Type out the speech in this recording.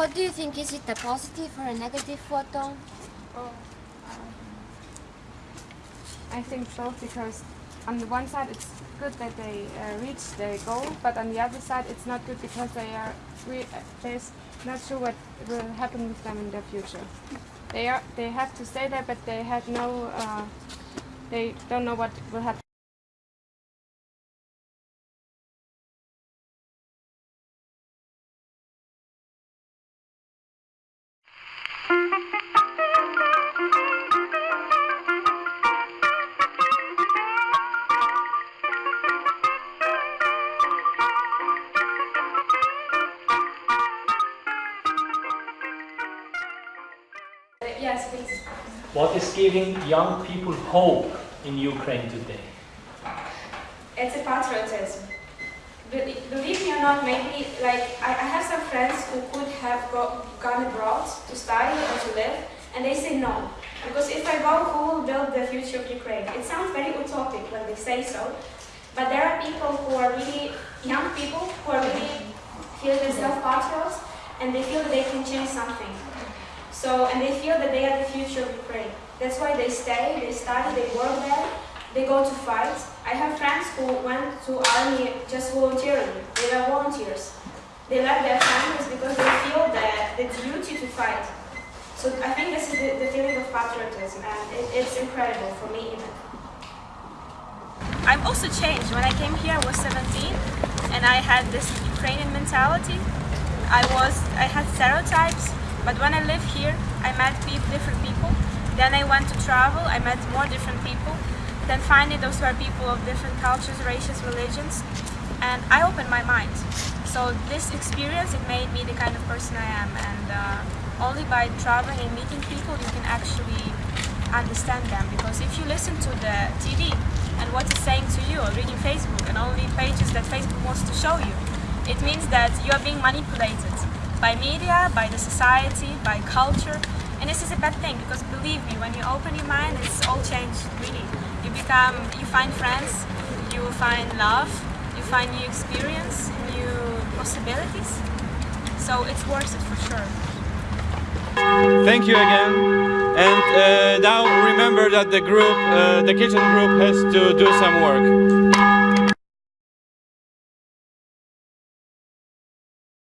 what do you think? Is it a positive or a negative photo? Oh, I think both because on the one side it's good that they uh, reach their goal, but on the other side it's not good because they are re- uh, there's not sure what will happen with them in the future. They are they have to stay there, but they had no uh, they don't know what will happen. Yes, please. What is giving young people hope in Ukraine today? It's a patriotism. Believe me or not, maybe like I, I have some friends who could have go, gone abroad to study or to live, and they say no. Because if I go, who will build the future of Ukraine? It sounds very utopic when they say so, but there are people who are really young people who are really feel themselves patriots, and they feel that they can change something. So, and they feel that they are the future of Ukraine. That's why they stay, they study, they work there, they go to fight. I have friends who went to army just voluntarily. They were volunteers. They left their families because they feel that the duty to fight. So I think this is the, the feeling of patriotism, and it, it's incredible for me even. I've also changed. When I came here, I was 17, and I had this Ukrainian mentality. I was, I had stereotypes, but when I lived here, I met different people. Then I went to travel. I met more different people. Then finally, those were people of different cultures, races, religions, and I opened my mind. So this experience, it made me the kind of person I am, and uh, only by traveling and meeting people, you can actually understand them. Because if you listen to the TV and what it's saying to you, or reading Facebook and only pages that Facebook wants to show you, it means that you are being manipulated by media, by the society, by culture. And this is a bad thing because believe me, when you open your mind, it's all changed really. You become, you find friends, you find love, you find new experience, new possibilities. So it's worth it for sure. Thank you again. And uh, now remember that the group, uh, the kitchen group has to do some work.